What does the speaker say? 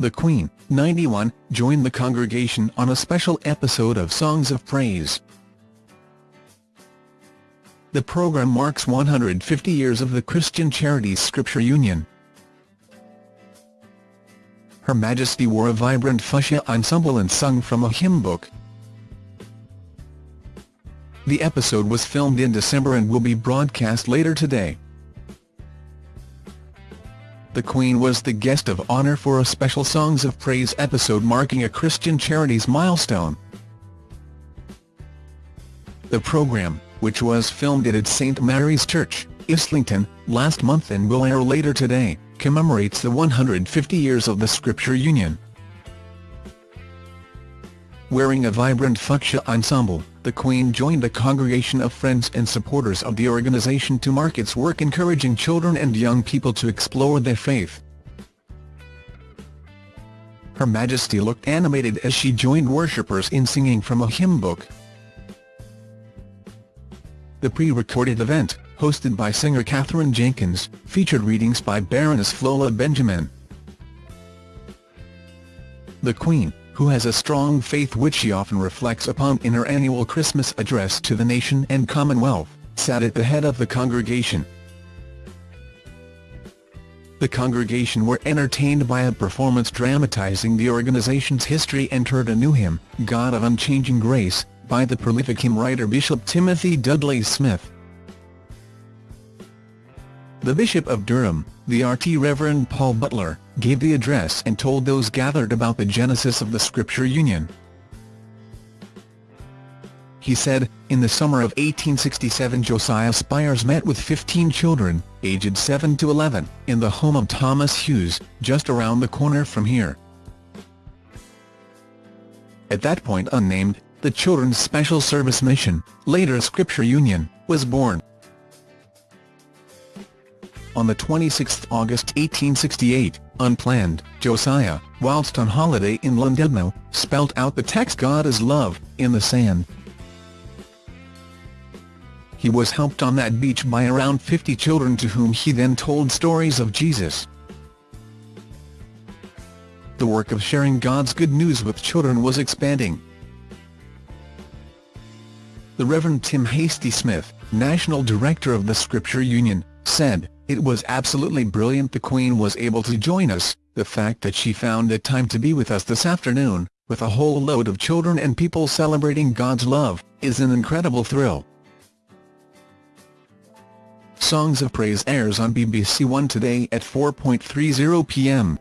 the Queen, 91, joined the congregation on a special episode of Songs of Praise. The program marks 150 years of the Christian Charities Scripture Union. Her Majesty wore a vibrant fuchsia ensemble and sung from a hymn book. The episode was filmed in December and will be broadcast later today. The Queen was the guest of honour for a special Songs of Praise episode marking a Christian Charities milestone. The programme, which was filmed at St Mary's Church, Islington, last month and will air later today, commemorates the 150 years of the Scripture Union. Wearing a vibrant fuchsia ensemble, the Queen joined a congregation of friends and supporters of the organisation to mark its work encouraging children and young people to explore their faith. Her Majesty looked animated as she joined worshippers in singing from a hymn book. The pre-recorded event, hosted by singer Katherine Jenkins, featured readings by Baroness Floella Benjamin. The Queen, who has a strong faith which she often reflects upon in her annual Christmas address to the nation and Commonwealth, sat at the head of the congregation. The congregation were entertained by a performance dramatising the organization's history and heard a new hymn, God of Unchanging Grace, by the prolific hymn writer Bishop Timothy Dudley Smith. The Bishop of Durham, the RT Reverend Paul Butler, gave the address and told those gathered about the genesis of the Scripture Union. He said, in the summer of 1867 Josiah Spiers met with 15 children, aged 7 to 11, in the home of Thomas Hughes, just around the corner from here. At that point unnamed, the Children's Special Service Mission, later Scripture Union, was born on the 26 August 1868, unplanned, Josiah, whilst on holiday in Llandudno, spelt out the text God is love, in the sand. He was helped on that beach by around 50 children to whom he then told stories of Jesus. The work of sharing God's good news with children was expanding. The Reverend Tim Hastie Smith, National Director of the Scripture Union, said, it was absolutely brilliant the Queen was able to join us, the fact that she found the time to be with us this afternoon, with a whole load of children and people celebrating God's love, is an incredible thrill. Songs of Praise airs on BBC One today at 4.30 p.m.